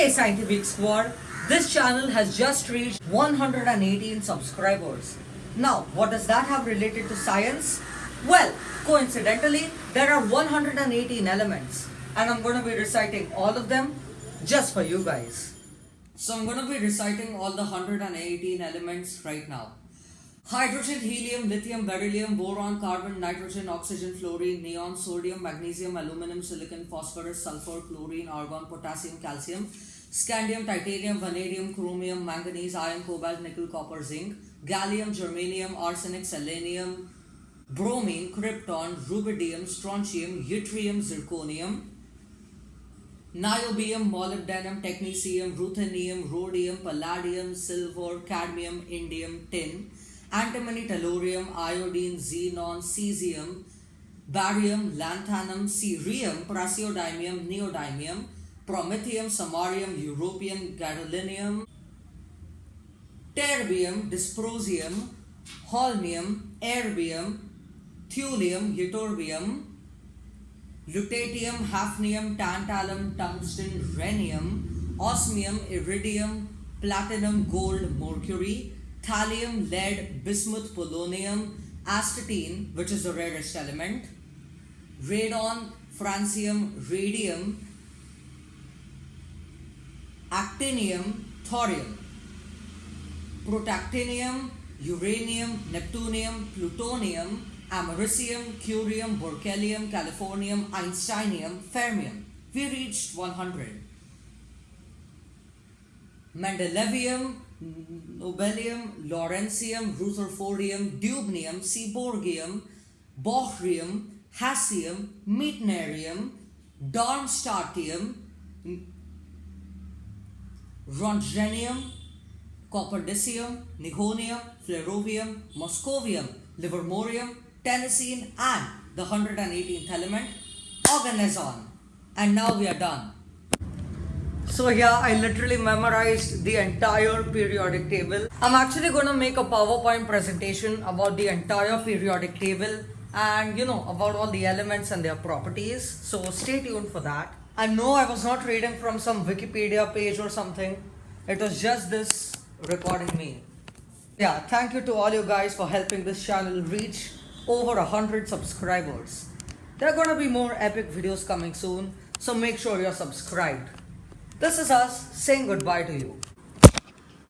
Okay, Scientific Squad, this channel has just reached 118 subscribers. Now, what does that have related to science? Well, coincidentally, there are 118 elements, and I'm going to be reciting all of them just for you guys. So, I'm going to be reciting all the 118 elements right now. Hydrogen, helium, lithium, beryllium, boron, carbon, nitrogen, oxygen, fluorine, neon, sodium, magnesium, aluminum, silicon, phosphorus, sulfur, chlorine, argon, potassium, calcium, scandium, titanium, vanadium, chromium, manganese, iron, cobalt, nickel, copper, zinc, gallium, germanium, arsenic, selenium, bromine, krypton, rubidium, strontium, yttrium, zirconium, niobium, molybdenum, technetium, ruthenium, rhodium, palladium, silver, cadmium, indium, tin, antimony, tellurium, iodine, xenon, cesium, barium, lanthanum, cerium, praseodymium, neodymium, promethium, samarium, europium, gadolinium, terbium, dysprosium, holmium, erbium, thulium, ytterbium, lutetium, hafnium, tantalum, tungsten, rhenium, osmium, iridium, platinum, gold, mercury, thallium, lead, bismuth, polonium, astatine, which is the rarest element, radon, francium, radium, actinium, thorium, protactinium, uranium, neptunium, plutonium, americium, curium, berkelium, californium, einsteinium, fermium. We reached 100. Mendelevium, nobelium, lawrencium, rutherfordium, dubnium, seaborgium, bohrium, hassium, meitnerium, darmstadtium, roentgenium, copernicium, nihonium, flerovium, moscovium, livermorium, tennessine, and the 118th element, oganesson. And now we are done. So yeah, I literally memorized the entire periodic table. I'm actually to make a PowerPoint presentation about the entire periodic table and you know about all the elements and their properties. So stay tuned for that. I know I was not reading from some Wikipedia page or something. It was just this recording me. Yeah, thank you to all you guys for helping this channel reach over a hundred subscribers. There are gonna be more epic videos coming soon, so make sure you're subscribed. This is us saying goodbye to you.